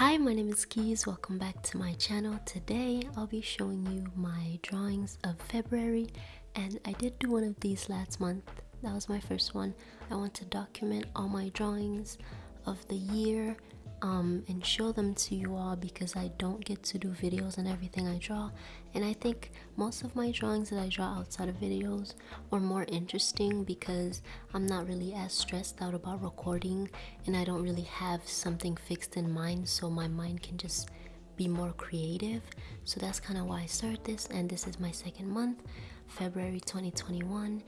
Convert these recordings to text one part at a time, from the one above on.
Hi, my name is Keys. Welcome back to my channel. Today, I'll be showing you my drawings of February and I did do one of these last month. That was my first one. I want to document all my drawings of the year um, and show them to you all because I don't get to do videos and everything I draw. And I think most of my drawings that I draw outside of videos are more interesting because I'm not really as stressed out about recording and I don't really have something fixed in mind so my mind can just be more creative. So that's kind of why I started this and this is my second month February 2021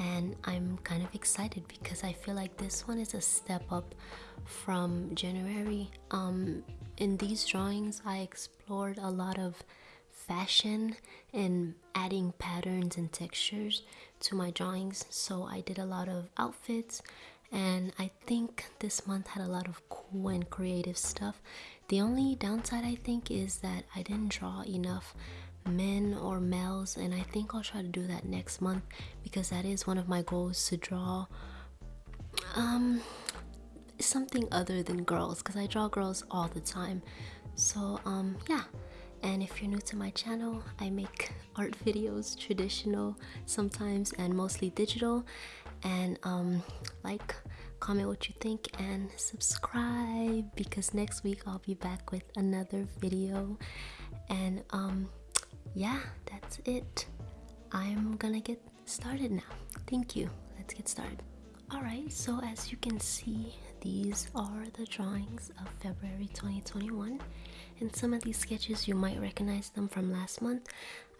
and I'm kind of excited because I feel like this one is a step up from January. Um, in these drawings, I explored a lot of fashion and adding patterns and textures to my drawings. So I did a lot of outfits and I think this month had a lot of cool and creative stuff. The only downside I think is that I didn't draw enough men or males and I think I'll try to do that next month because that is one of my goals to draw um something other than girls because I draw girls all the time. So um yeah. And if you're new to my channel I make art videos traditional sometimes and mostly digital. And um like comment what you think and subscribe because next week I'll be back with another video. And um yeah, that's it. I'm gonna get started now. Thank you. Let's get started. Alright, so as you can see, these are the drawings of February 2021. And some of these sketches, you might recognize them from last month.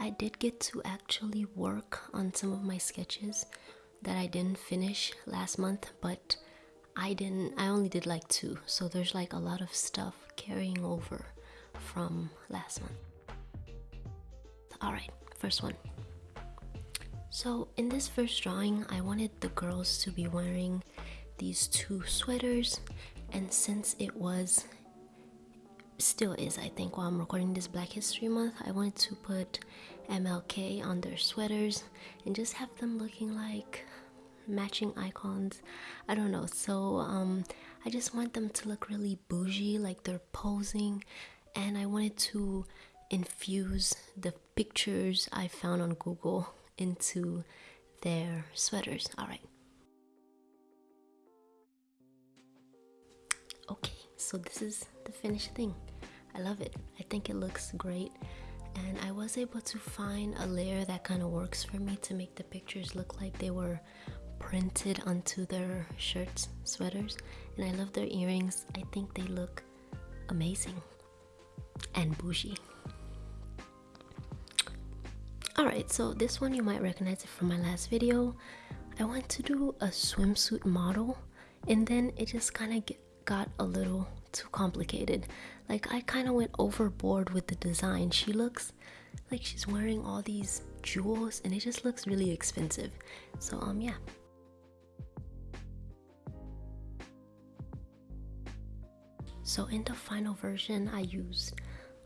I did get to actually work on some of my sketches that I didn't finish last month, but I didn't, I only did like two. So there's like a lot of stuff carrying over from last month. Alright, first one. So in this first drawing, I wanted the girls to be wearing these two sweaters and since it was still is I think while I'm recording this Black History Month I wanted to put MLK on their sweaters and just have them looking like matching icons I don't know so um I just want them to look really bougie like they're posing and I wanted to infuse the pictures I found on Google into their sweaters. All right. Okay, so this is the finished thing. I love it. I think it looks great. And I was able to find a layer that kind of works for me to make the pictures look like they were printed onto their shirts, sweaters. And I love their earrings. I think they look amazing and bougie. Alright, so this one you might recognize it from my last video. I went to do a swimsuit model and then it just kind of got a little too complicated. Like I kind of went overboard with the design. She looks like she's wearing all these jewels and it just looks really expensive. So um yeah. So in the final version I used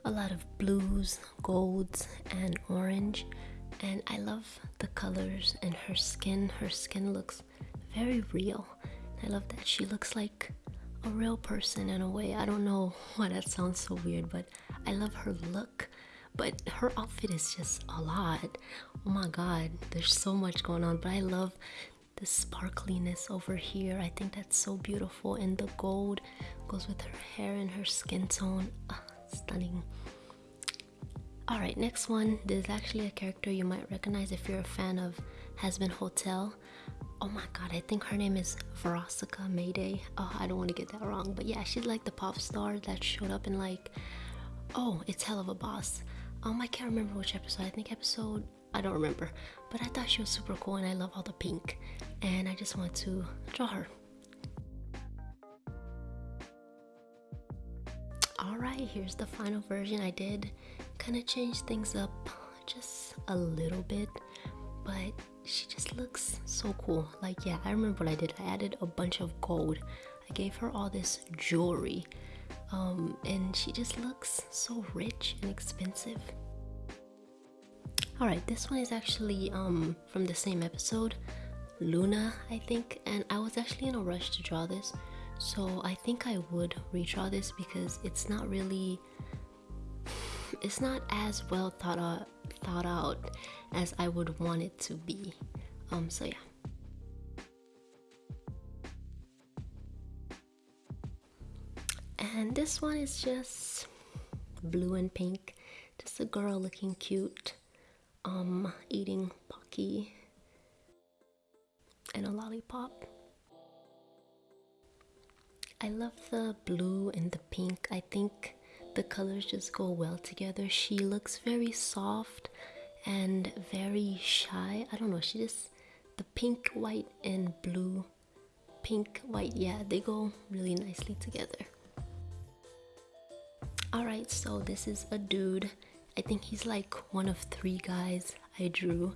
a lot of blues, golds, and orange. And I love the colors and her skin. Her skin looks very real. I love that she looks like a real person in a way. I don't know why that sounds so weird, but I love her look. But her outfit is just a lot. Oh my god, there's so much going on. But I love the sparkliness over here. I think that's so beautiful. And the gold goes with her hair and her skin tone. Stunning. Alright, next one. There's actually a character you might recognize if you're a fan of Hazbin Hotel. Oh my god, I think her name is Veronica Mayday. Oh, I don't want to get that wrong. But yeah, she's like the pop star that showed up in like... Oh, it's Helluva Boss. Um, I can't remember which episode. I think episode... I don't remember. But I thought she was super cool and I love all the pink. And I just want to draw her. Alright, here's the final version. I did kind of change things up just a little bit, but she just looks so cool. Like, yeah, I remember what I did. I added a bunch of gold. I gave her all this jewelry, um, and she just looks so rich and expensive. Alright, this one is actually um, from the same episode, Loona, I think, and I was actually in a rush to draw this so I think I would redraw this because it's not really it's not as well thought out thought out as I would want it to be. Um so yeah. And this one is just blue and pink. Just a girl looking cute um eating pocky and a lollipop I love the blue and the pink I think the colors just go well together she looks very soft and very shy I don't know she just the pink white and blue pink white yeah they go really nicely together Alright, so this is a dude. I think he's like one of three guys I drew.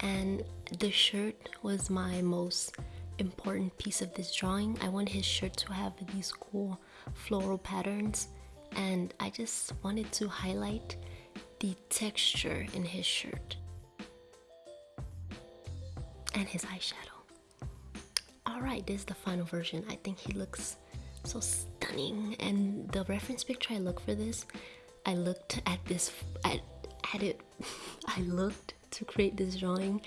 And the shirt was my most important piece of this drawing. I want his shirt to have these cool floral patterns. And I just wanted to highlight the texture in his shirt. And his eyeshadow. Alright, this is the final version. I think he looks so stunning and the reference picture I looked for this I looked at this at, at it I looked to create this drawing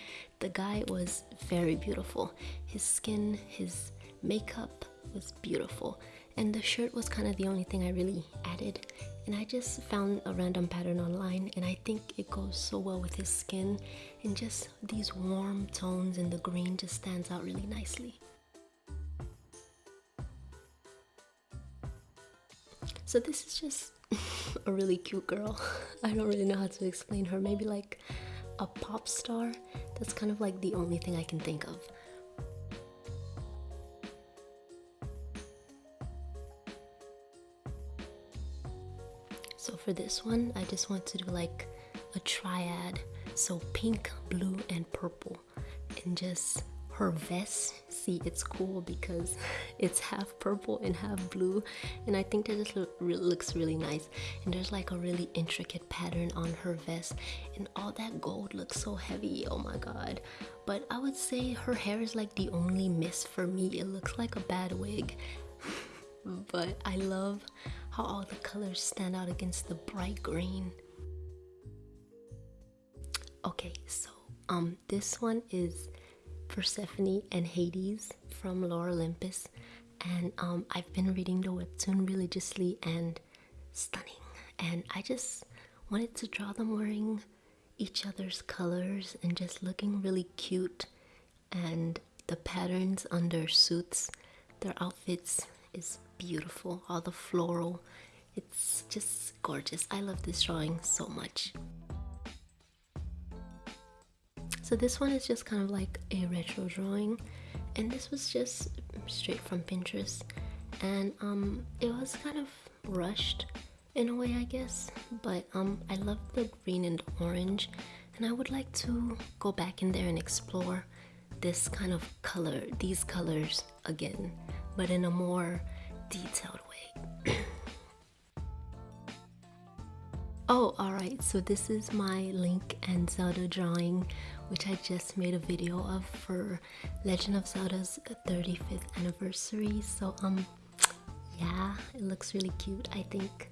the guy was very beautiful. His skin his makeup was beautiful. And the shirt was kind of the only thing I really added. And I just found a random pattern online and I think it goes so well with his skin. And just these warm tones and the green just stands out really nicely. So this is just a really cute girl. I don't really know how to explain her. Maybe like a pop star. That's kind of like the only thing I can think of. So for this one, I just want to do like a triad. So pink, blue, and purple. And just her vest. See it's cool because it's half purple and half blue. And I think that just look, looks really nice. And there's like a really intricate pattern on her vest. And all that gold looks so heavy. Oh my god. But I would say her hair is like the only miss for me. It looks like a bad wig. But I love how all the colors stand out against the bright green. Okay so um this one is Persephone and Hades from Lore Olympus. And um, I've been reading the webtoon religiously and stunning. And I just wanted to draw them wearing each other's colors and just looking really cute. And the patterns on their suits their outfits is beautiful. All the floral it's just gorgeous. I love this drawing so much so this one is just kind of like a retro drawing and this was just straight from Pinterest and um, it was kind of rushed in a way I guess but um, I love the green and orange and I would like to go back in there and explore this kind of color, these colors again but in a more detailed way. Oh alright so this is my Link and Zelda drawing which I just made a video of for Legend of Zelda's 35th anniversary. So um yeah, it looks really cute, I think.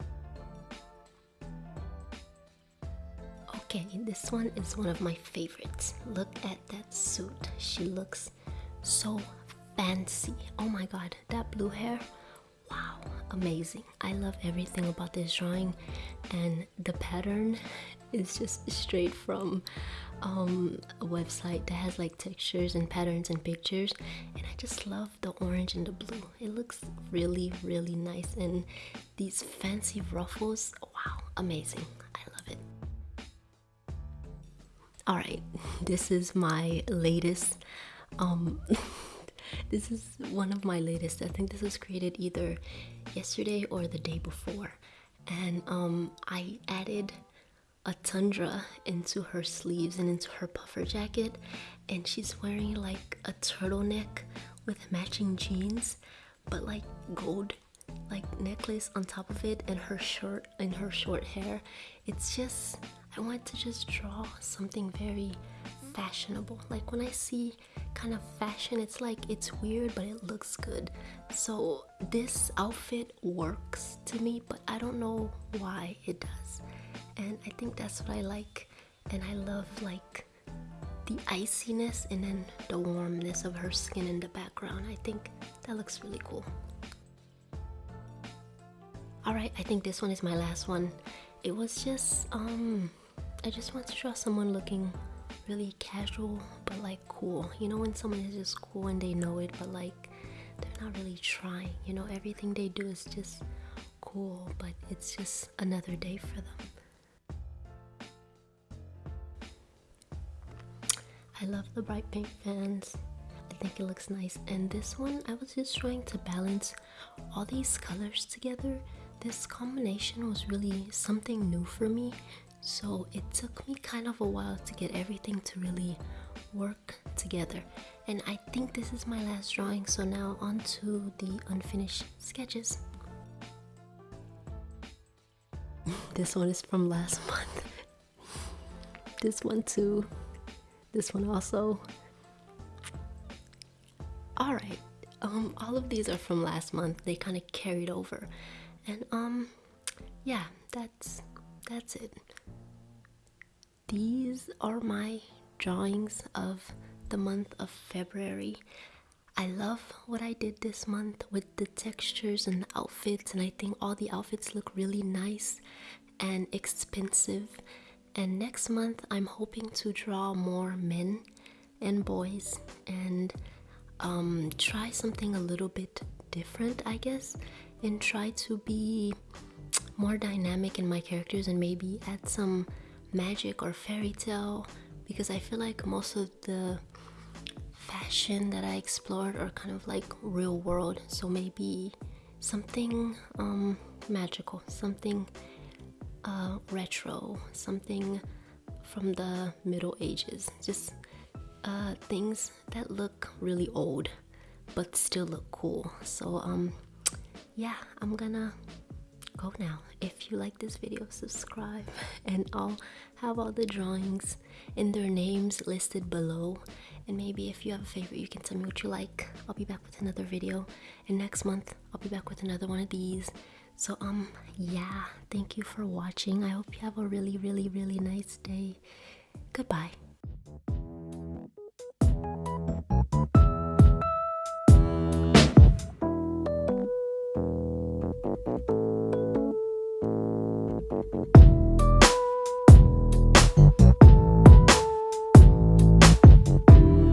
okay, this one is one of my favorites. Look at that suit. She looks so fancy. Oh my god, that blue hair. Amazing. I love everything about this drawing and the pattern is just straight from um, a website that has like textures and patterns and pictures and I just love the orange and the blue. It looks really really nice and these fancy ruffles wow amazing. I love it. All right this is my latest um this is one of my latest. I think this was created either yesterday or the day before. And um I added a tundra into her sleeves and into her puffer jacket and she's wearing like a turtleneck with matching jeans but like gold like necklace on top of it and her shirt and her short hair. It's just I want to just draw something very fashionable. Like when i see kind of fashion it's like it's weird but it looks good. So this outfit works to me but i don't know why it does. And i think that's what i like. And i love like the iciness and then the warmness of her skin in the background. I think that looks really cool. All right i think this one is my last one. It was just um i just want to draw someone looking really casual but like cool. You know when someone is just cool and they know it but like they're not really trying. You know everything they do is just cool but it's just another day for them. I love the bright pink fans. I think it looks nice. And this one I was just trying to balance all these colors together. This combination was really something new for me so it took me kind of a while to get everything to really work together. And I think this is my last drawing. So now on to the unfinished sketches. This one is from last month. This one too. This one also. All right. Um all of these are from last month. They kind of carried over. And um yeah that's that's it these are my drawings of the month of February. I love what I did this month with the textures and outfits, and I think all the outfits look really nice and expensive. And next month, I'm hoping to draw more men and boys and um, try something a little bit different, I guess, and try to be more dynamic in my characters and maybe add some magic or fairy tale because I feel like most of the fashion that I explored are kind of like real world. So maybe something um, magical something uh, retro something from the middle ages. Just uh, things that look really old but still look cool. So um yeah I'm gonna go now. If you like this video subscribe and i'll have all the drawings and their names listed below. And maybe if you have a favorite you can tell me what you like. I'll be back with another video. And next month i'll be back with another one of these. So um yeah. Thank you for watching. I hope you have a really really really nice day. Goodbye